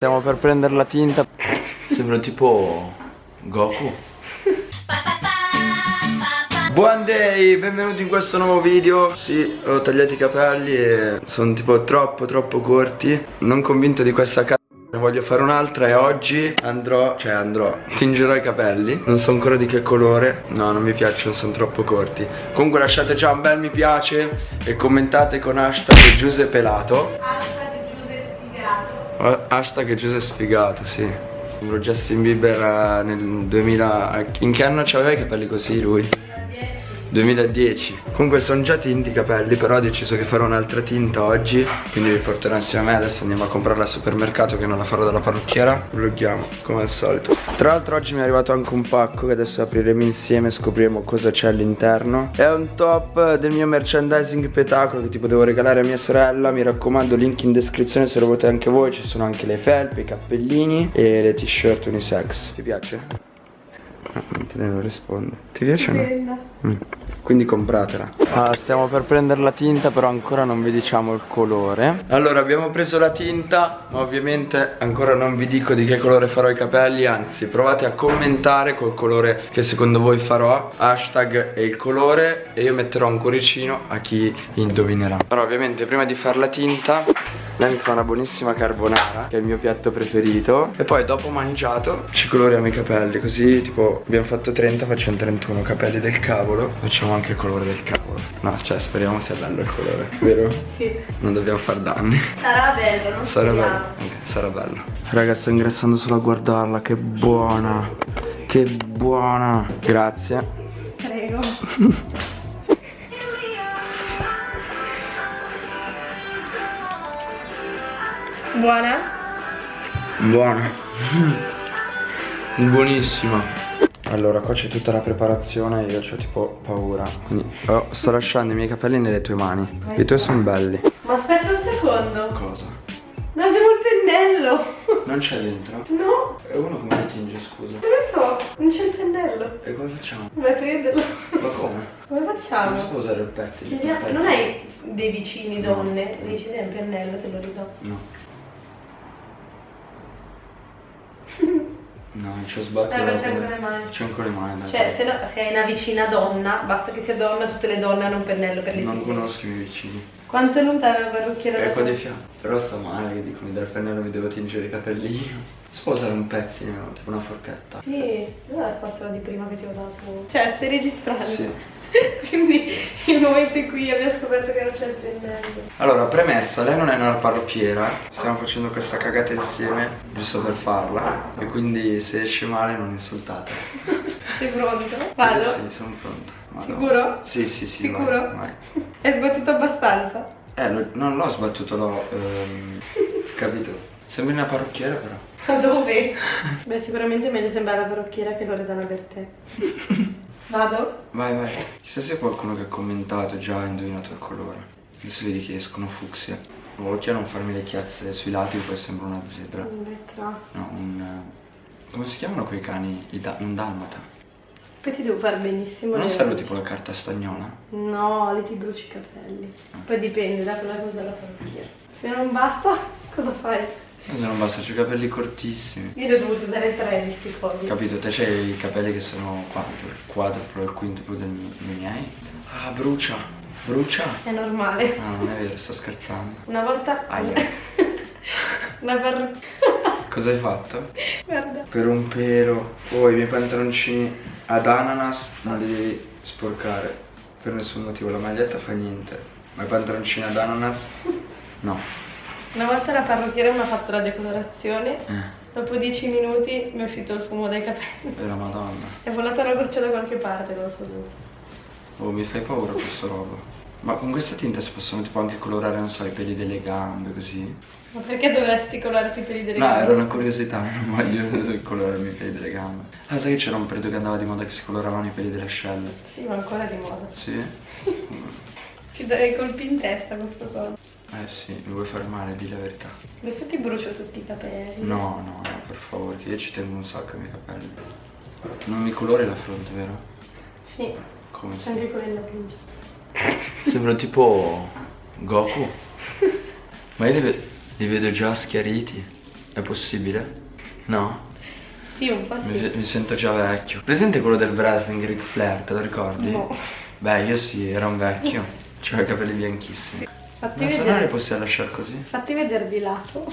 Stiamo per prendere la tinta. Sembra tipo Goku. Buon day, benvenuti in questo nuovo video. Sì, ho tagliato i capelli e sono tipo troppo troppo corti. Non convinto di questa c***a ne voglio fare un'altra e oggi andrò, cioè andrò, tingerò i capelli. Non so ancora di che colore. No, non mi piacciono, sono troppo corti. Comunque lasciate già un bel mi piace E commentate con hashtag Giuseppe Pelato Hashtag Giuseppe Sfigato, sì Sembro Justin Bieber eh, nel 2000 In che anno c'aveva i capelli così lui? 2010 Comunque sono già tinti i capelli Però ho deciso che farò un'altra tinta oggi Quindi vi porterò insieme. A me Adesso andiamo a comprarla al supermercato Che non la farò dalla parrucchiera. Vloghiamo come al solito. Tra l'altro oggi mi è arrivato anche un pacco Che adesso apriremo insieme scopriremo cosa c'è all'interno. È un top del mio merchandising petacolo Che tipo devo regalare a mia sorella. Mi raccomando link in descrizione se lo volete anche voi. Ci sono anche le felpe, i cappellini E le t-shirt unisex. Ti piace? Te ne non risponde Ti piace o no? Mm. Quindi compratela. Ah, Stiamo per prendere la tinta però ancora non vi diciamo il colore. Allora abbiamo preso la tinta Ma ovviamente ancora non vi dico di che colore farò i capelli Anzi provate a commentare col colore che secondo voi farò. Hashtag e il colore E io metterò un cuoricino a chi indovinerà. Allora ovviamente prima di fare la tinta lei mi fa una buonissima carbonara Che è il mio piatto preferito. E poi dopo mangiato ci coloriamo i capelli Così tipo abbiamo fatto 30 facciamo 31 Capelli del cavolo. Facciamo anche il colore del cavolo. No cioè speriamo sia bello il colore. Vero? Sì. Non dobbiamo far danni. Sarà bello non Sarà bello. Ok sarà bello. Raga sto ingrassando solo a guardarla Che buona. Che buona. Grazie. Prego Buona? Buona. Buonissima. Allora qua c'è tutta la preparazione Io ho tipo paura. Quindi oh, sto lasciando i miei capelli nelle tue mani. I tuoi sono belli. Ma aspetta un secondo. Cosa? Non abbiamo il pennello. Non c'è dentro? No. E uno come li tinge scusa? Non lo so Non c'è il pennello. E come facciamo? Vai a prenderlo. Ma come? Come facciamo? Non si può usare il pettine. Non hai dei vicini donne? Dici dai un pennello te lo ridò No No, ci ho sbattuto Eh, ma la c'è ancora le mani. C'è ancora le mani dai. Cioè se, no, se hai una vicina donna Basta che sia donna Tutte le donne hanno un pennello per le Non tinte. conosco i miei vicini Quanto è lontana la parrucchiera È qua di fianco Però sta male che dicono dal pennello mi devo tingere i capelli io Si può usare un pettine, no? tipo una forchetta Sì, non è la spazzola di prima che ti ho dato. Cioè, stai registrando. Sì Quindi il momento in cui abbiamo scoperto che non c'è il pennello. Allora, premessa, lei non è una parrucchiera Stiamo facendo questa cagata insieme Giusto per farla E quindi se esce male non insultate Sei pronto? Vado? Sì, sono pronto Madonna. Sicuro? Sì, sì, sì Sicuro? vai, vai. Hai sbattuto abbastanza? Eh, lo- non l'ho sbattuto, l'ho ehm, capito. Sembri una parrucchiera però. Ma dove? Beh, sicuramente meglio sembrare la parrucchiera che Loredana per te. Vado? Vai, vai. Chissà se qualcuno che ha commentato già ha indovinato il colore. Adesso vedi che escono fucsia. Occhio a non farmi le chiazze sui lati, poi sembra una zebra. Un metro. No, un... eh, Come si chiamano quei cani? Da- un dalmata. Poi ti devo fare benissimo. Non le- serve tipo la carta stagnola? No, lì ti bruci i capelli. Poi dipende da quella cosa della parrucchiera. Se non basta, cosa fai? Se non basta, c'ho i capelli cortissimi. Io ne ho dovuto usare tre di sti cosi. Capito? Te c'hai i capelli che sono quanto? Il quadruplo, il quintuplo del- dei miei? Ah, brucia! Brucia! È normale. No, non è vero, sto scherzando. Una volta... Aia. Una parrucchiera... Cosa hai fatto? Guarda. Per un pelo. Oh, i miei pantaloncini ad ananas non li devi sporcare. Per nessun motivo, la maglietta fa niente. Ma i pantaloncini ad ananas? No. Una volta la parrucchiera mi ha fatto la decolorazione. Eh, Dopo dieci minuti mi è uscito il fumo dai capelli. è la madonna. È volata una goccia da qualche parte, non so dove. Oh, mi fai paura questo roba. Ma con questa tinta si possono tipo anche colorare, non so, i peli delle gambe, così? Ma perché dovresti colorarti i peli delle No, gambe? era una curiosità, non voglio colorarmi i peli delle gambe. Ah, sai che c'era un periodo che andava di moda che si coloravano i peli delle ascelle? Sì, ma ancora di moda. Sì? Ci darei colpi in testa questo cosa. Eh sì, mi vuoi fare male, di la verità. Adesso ti brucio tutti i capelli. No, no, no, per favore, che io ci tengo un sacco ai miei capelli. Non mi colori la fronte, vero? Sì, Come si? anche quello da pinge. Sembra tipo Goku. Ma io li, ve- li vedo già schiariti. È possibile? No? Sì, un po' Mi, sì. mi sento già vecchio. Presente quello del wrestling, Ric Flair, te lo ricordi? No. Beh, io sì, era un vecchio. C'aveva i capelli bianchissimi. Fatti Ma se no vedere. possiamo lasciare così? Fatti vedere di lato.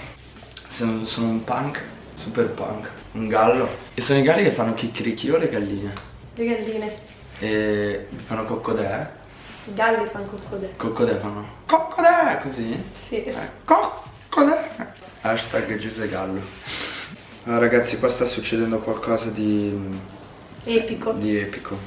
Sono, sono un punk, super punk, un gallo. E sono i galli che fanno chicchirichi o le galline? Le galline. E fanno coccodè. I galli fanno coccodè. Coccodè fanno. Coccodè! Così? Sì. Eh, coccodè! Hashtag Giuse Gallo. Ah, ragazzi, qua sta succedendo qualcosa di. Epico. di epico.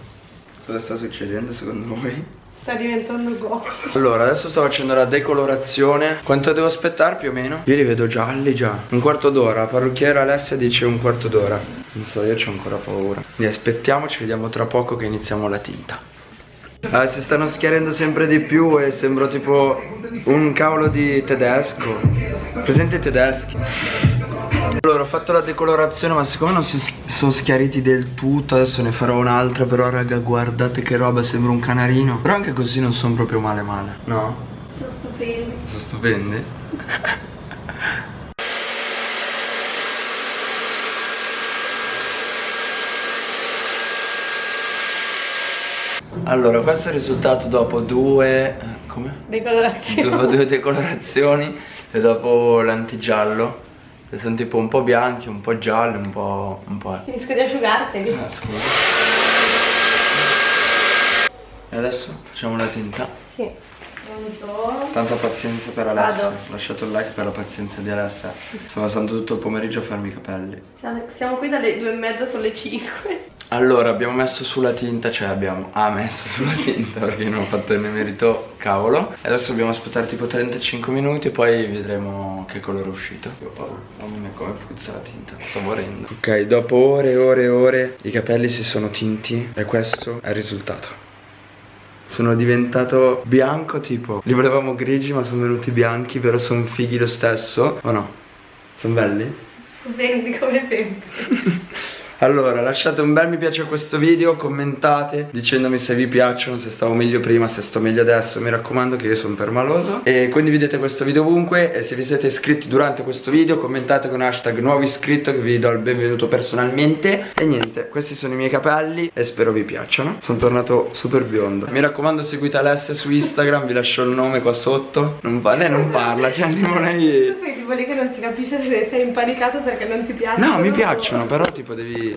Cosa sta succedendo secondo voi? Sta diventando go. Allora, adesso sto facendo la decolorazione. Quanto devo aspettare più o meno? Io li vedo gialli già. Un quarto d'ora. Parrucchiera Alessia dice un quarto d'ora. Non so, io ho ancora paura. Quindi aspettiamo, ci vediamo tra poco che iniziamo la tinta. Ah, si stanno schiarendo sempre di più e sembro tipo un cavolo di tedesco. Presente i tedeschi? Allora ho fatto la decolorazione ma siccome non si sono schiariti del tutto Adesso ne farò un'altra però raga guardate che roba sembra un canarino Però anche così non sono proprio male male No? Sono stupendi. Sono stupendi Allora questo è il risultato dopo due... Come? Decolorazione. Dopo due decolorazioni e dopo l'antigiallo sono tipo un po' bianchi, un po' gialli, un po'... un po'... Finisco di asciugarteli. Ah, scusa. E adesso facciamo la tinta. Sì. Pronto? Tanta pazienza per Alessia. Vado. Lasciate un like per la pazienza di Alessia. Sto passando tutto il pomeriggio a farmi i capelli. Siamo siamo qui dalle due e mezza, sono le 5. Allora, abbiamo messo sulla tinta, cioè abbiamo ha messo sulla tinta perché non ho fatto il merito, cavolo. E adesso dobbiamo aspettare tipo 35 minuti e poi vedremo che colore è uscito. Io ho paura, mamma mia come puzza la tinta, sto morendo. Ok, dopo ore e ore e ore i capelli si sono tinti e questo è il risultato. Sono diventato bianco tipo, li volevamo grigi ma sono venuti bianchi, però sono fighi lo stesso. O no? Sono belli? Stupendi come sempre. Allora, lasciate un bel mi piace a questo video, commentate dicendomi se vi piacciono, se stavo meglio prima, se sto meglio adesso, mi raccomando che io sono permaloso. E condividete questo video ovunque e se vi siete iscritti durante questo video commentate con hashtag nuovo iscritto che vi do il benvenuto personalmente. E niente, questi sono i miei capelli e spero vi piacciono, sono tornato super biondo. Mi raccomando seguite Alessia su Instagram, vi lascio il nome qua sotto, non pa- lei non parla, cioè tipo lei... Tu sei tipo lì che non si capisce se sei impanicato perché non ti piacciono. No, mi piacciono, però tipo devi...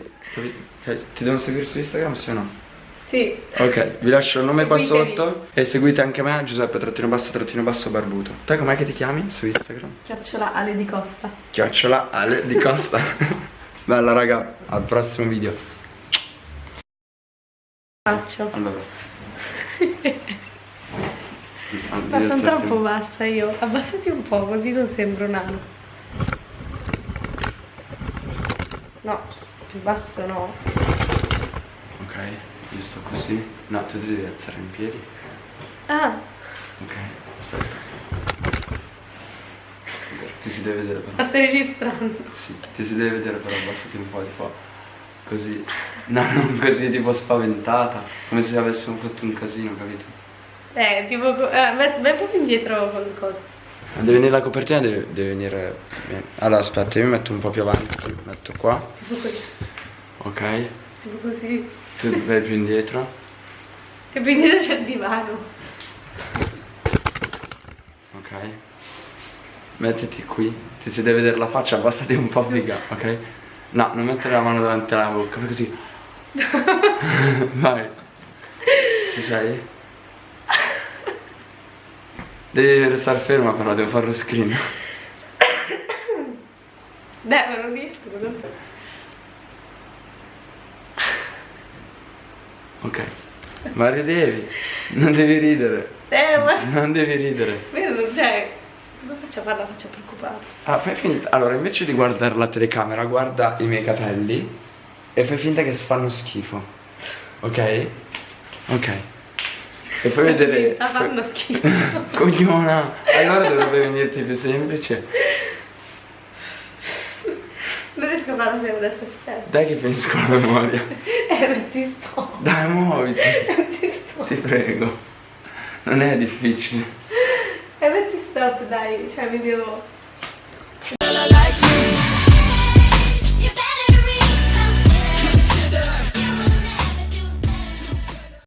cioè, Ti devono seguire su Instagram, o no? Sì. Ok, vi lascio il nome qua Seguitemi. sotto e seguite anche me, Giuseppe trattino basso trattino basso barbuto. Te com'è che ti chiami su Instagram? Chiocciola Ale di Costa. Chiocciola Ale di Costa. Bella raga, al prossimo video. Faccio. Allora. Ma sono troppo bassa io. Abbassati un po' così non sembro nano. No, più basso no. Ok, io sto così. No, tu ti devi alzare in piedi. Ah, Ok, aspetta. Ti si deve vedere però. ma stai registrando. Sì, ti si deve vedere però abbassati un po' tipo così. No, non così tipo spaventata. Come se avessimo fatto un casino, capito? Eh, tipo, eh, vai, proprio indietro con cosa. Deve venire la copertina, deve, deve venire bene. Allora aspetta, io mi metto un po' più avanti, ti metto qua. Tipo così. Ok. Tipo così. Tu vai più indietro. E più indietro c'è il divano. Ok. Mettiti qui. Ti si deve vedere la faccia, abbassati un po' figa, ok? No, non mettere la mano davanti alla bocca, fai così. Vai. Ci sei? Devi restare ferma però, devo fare lo screen. Beh, ma non riesco. non- Ok. Ma ridevi. Non devi ridere. Eh, ma... Non devi ridere. Vero, cioè... Come faccio a farla faccia preoccupata? Ah, fai finta. Allora, invece di guardare la telecamera, guarda i miei capelli e fai finta che fanno schifo. Ok? Ok. E poi vedere. Sta fanno schifo. Cogliona! Allora dovrebbe venirti più semplice. Non riesco a farla se adesso aspetta. Dai che finisco la memoria. Eh, non ti sto. Dai, muoviti. Non ti sto. Ti prego. Non è difficile. Eh, metti stop, dai. Cioè, mi devo...